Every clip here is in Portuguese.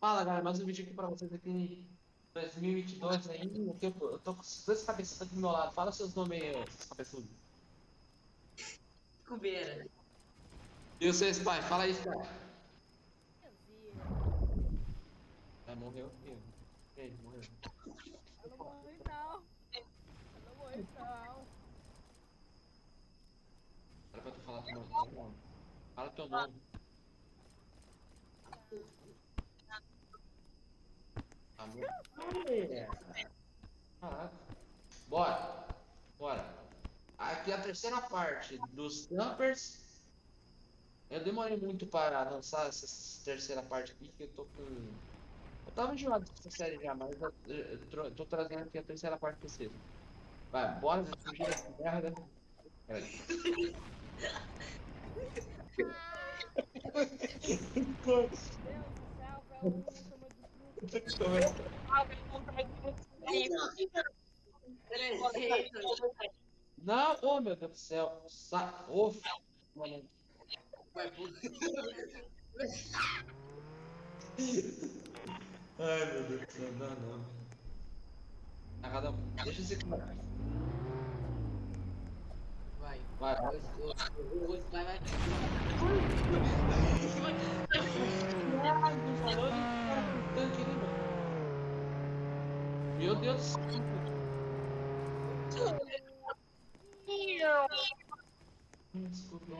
Fala galera, mais um vídeo aqui pra vocês aqui 2022 aí, eu tô, eu tô com os dois cabeçudos aqui do meu lado, fala seus nomes aí, seus cabeçudos. Cubeira. E vocês, pai? Fala aí, pai. É, morreu? Ih, Ei, morreu. Eu não morri não. Eu não morri não. Era pra tu falar teu nome. Fala teu nome. Amor. Caraca. Bora. Bora. Aqui é a terceira parte dos Dumpers. Eu demorei muito para lançar essa terceira parte aqui, que eu tô com. Eu tava enjoado dessa série já, mas eu, eu, eu tô trazendo aqui a terceira parte pra vocês. Vai, bora fugir dessa merda. Peraí. Deus do céu, Não, oh meu Deus do céu. Sa ô, f- mano. Ai meu Deus do céu, não, não. Ah, cada um. Deixa esse cara. Vai. Vai, vai. Vai, vai. Meu Deus do céu. Desculpa,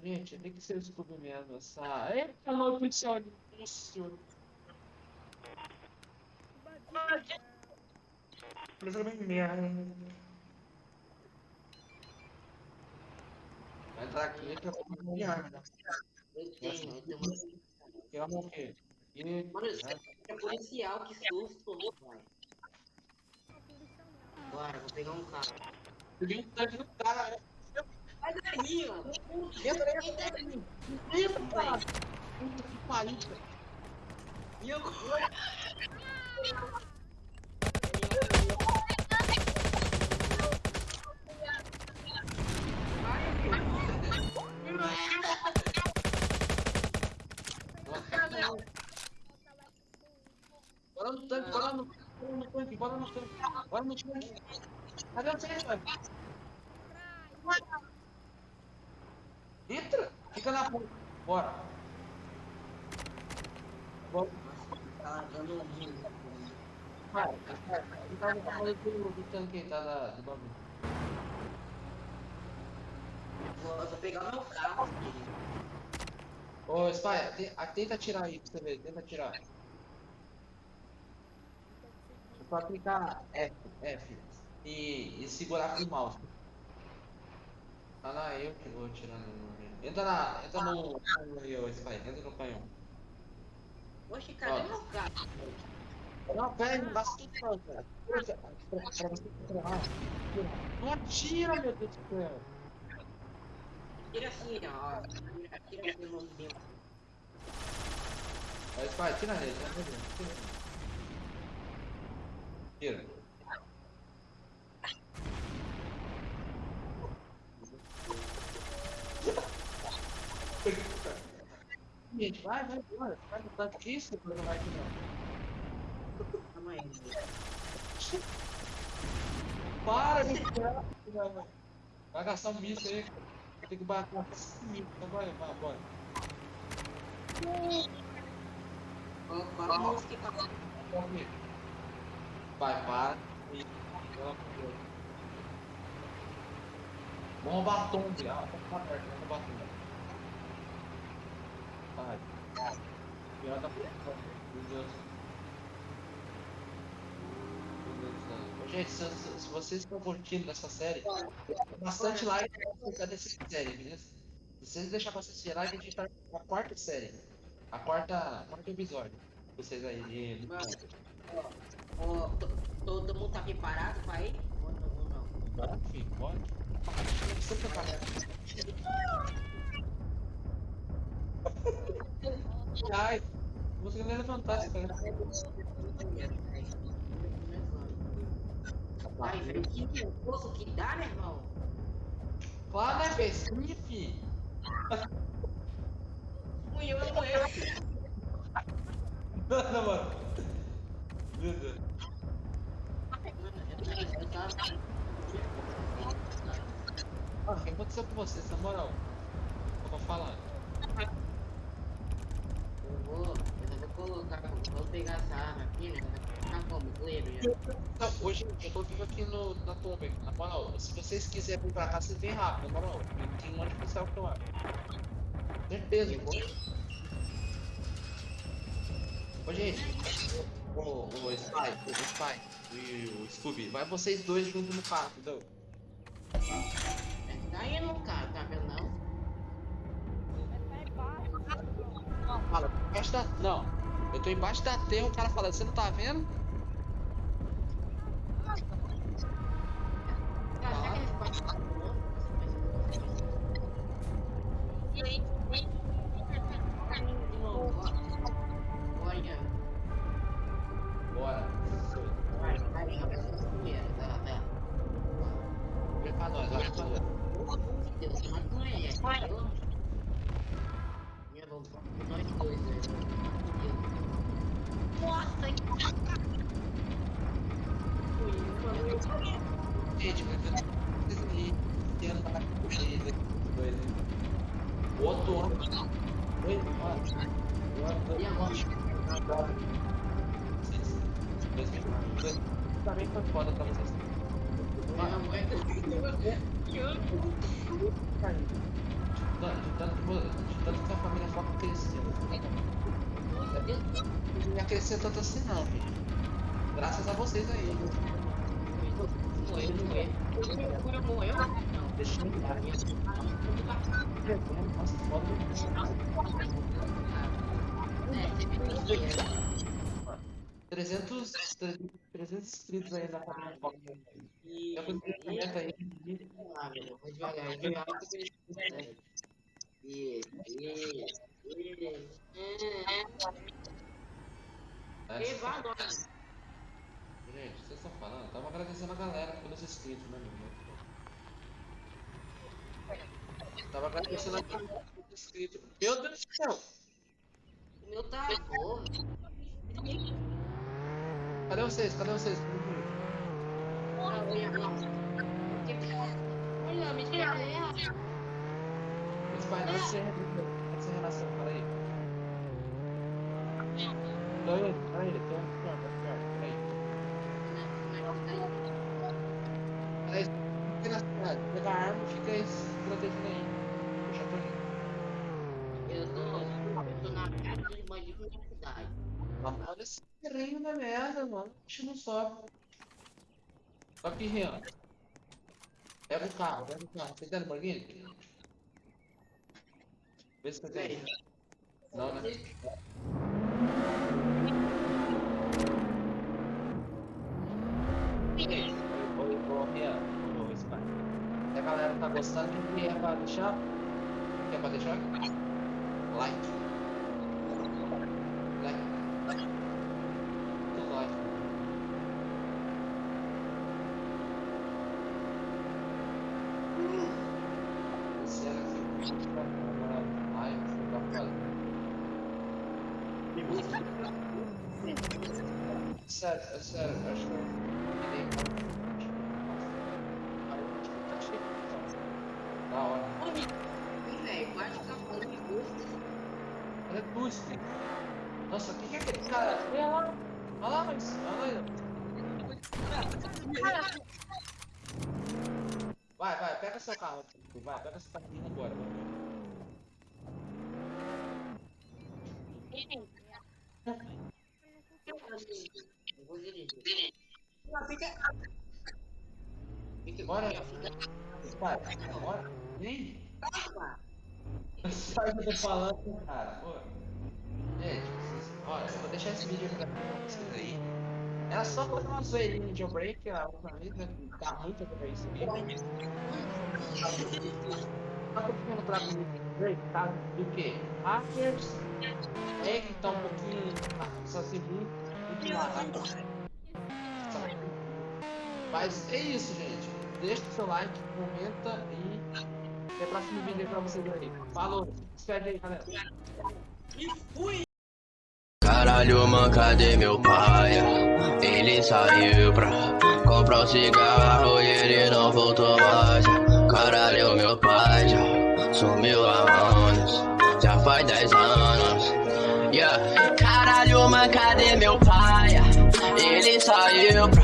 gente, tem que ser o Scooby mesmo, essa... Eita, não, policial, nossa senhora. Vai entrar aqui que eu vou morrer arma, né? Eu tenho, eu E... Mano, isso é policial, que susto. Vai. Bora, vou pegar um carro. Peguei um tanque do cara, né? Sai daí, mano. Entra aí, entra aí. Entra, cara. Que pariu. E eu... Bora tanque, bora no, tanque, bora no tanque. Cadê você, cara? Entra! Fica na porta. Bora. Bora. Tá largando um. Vai, vai. Ele tá no do, do tanque tá da, do bagulho. Vou pegar meu carro, querido. Ô, Spy, tenta tirar aí pra você ver, tenta tirar. Só clicar F, F e, e segurar com o mouse. Ah, não, eu que vou tirar no. Entra na. Entra no. no Spy, entra no canhão. Oxe, cadê Ó. meu carro? Não, pera, não tudo não, cara. Pra, pra você tirar. Não atira, meu Deus do céu. Tira assim, ó. Tira, assim meu. Aí, Spy, tira nele, tira nele. Tira. Tira. Gente, vai, vai embora. Vai tanque isso, depois não vai aqui não. Calma aí. Para de tirar. Vai gastar um míssil aí. Tem que bater uma míssil. Então vai, vai, bora. Qual qual a música que tá Corre. Vai, para. E... Vamos batom, viado. Tá vamos batom. Vai. Pior da Meu Deus. Gente, se, se- vocês estão curtindo essa série, bastante like pra dessa série, beleza? Se vocês deixarem bastante like, a gente tá na quarta série. A quarta, quarto episódio. Vocês aí. Mano, ó, todo mundo tá preparado pra ir? Ou não? Ou não? Foi pra Ai, você não levantar esse cara. Ai, velho, que nervoso que dá, meu irmão. Né, velho? Sim, filho. Fui eu, não eu. Não, mano. Tava- Ah, o que aconteceu com vocês, na moral? Eu vou falar. Eu vou, eu vou colocar, vou pegar essa arma aqui, né? Tá como, Cleber? Não, hoje eu tô vivo aqui no, na tomba, na moral. Se vocês quiserem vir pra cá, vocês vêm rápido, na moral. Tem um monte de policial que eu acho. Certeza, eu vou. Ô, gente. O, o Spy, o Spy e o Scooby, vai vocês dois juntos no carro, entendeu? Tá aí no carro, tá vendo não? Tá embaixo. Fala, embaixo da. Não, eu tô embaixo da terra, o cara fala, você não tá vendo? Também foi foda pra vocês. Não, vai. Não, de tanto, que a família foca cresceu. Não ia crescer tanto assim não, filho. Graças a vocês aí. Morreu, morreu. Deixa eu dar. Nossa, foda. É, 300, 300 inscritos aí na família foca. E, Já foi crescimento aí. ah, velho, vou devagar, devagar, porque- E, e, e, né? e. Gente, vocês estão falando? Tava agradecendo a galera pelos inscritos, né, meu irmão? Tava agradecendo a galera pelos inscritos. Meu Deus do céu! O meu tá bom. Cadê vocês? Cadê vocês? Olha, me espera. Esse pai vai ser renasceu, peraí. Peraí, peraí, tem um canto, peraí. Peraí, fica na cidade, pega a arma e fica se protegendo aí. Eu tô Eu tô, eu tô na casa dos bandidos da cidade. Olha esse terreno da merda, mano. A gente não sobe. Só que, Rian. Pega o carro, pega o carro. Você tem Lamborghini? Vê se você tem. Não, né? A galera tá gostando, o que é pra deixar? O que é pra deixar? Like. Muito like. Esse era aqui. Agora, like, você tá falando. Sério, é sério, acho que eu virei Da hora. Ih, velho, quase acabou de gosto. Olha tu, Steve. Nossa, o que, que é aquele cara? Olha lá. Olha lá, mas. Olha lá. Vai, vai, pega seu carro. Vai, pega seu carrinho agora. Eu vou dirigir. Não, fica. Fica Bora. fica- Vai, bora. Vem. fica- Sai que eu tô falando, cara. Pô. Gente, vocês, olha, eu vou deixar esse vídeo pra vocês aí. Era só fazer uma zoeirinha de jailbreak, a última vez, né? Tá muito pra isso mesmo. Só que eu fiquei no trato do jailbreak, tá? Do que? Hackers, é que tá um pouquinho, só assim, muito, muito lá, tá? Mas é isso, gente. Deixa o seu like, comenta e até o próximo vídeo aí pra vocês aí. Falou, despede aí, galera. Caralho, mano, cadê meu pai? Ele saiu pra comprar um cigarro e ele não voltou mais. Caralho, meu pai já sumiu há anos, já faz 10 anos. Yeah. Caralho, mano, cadê meu pai? Ele saiu pra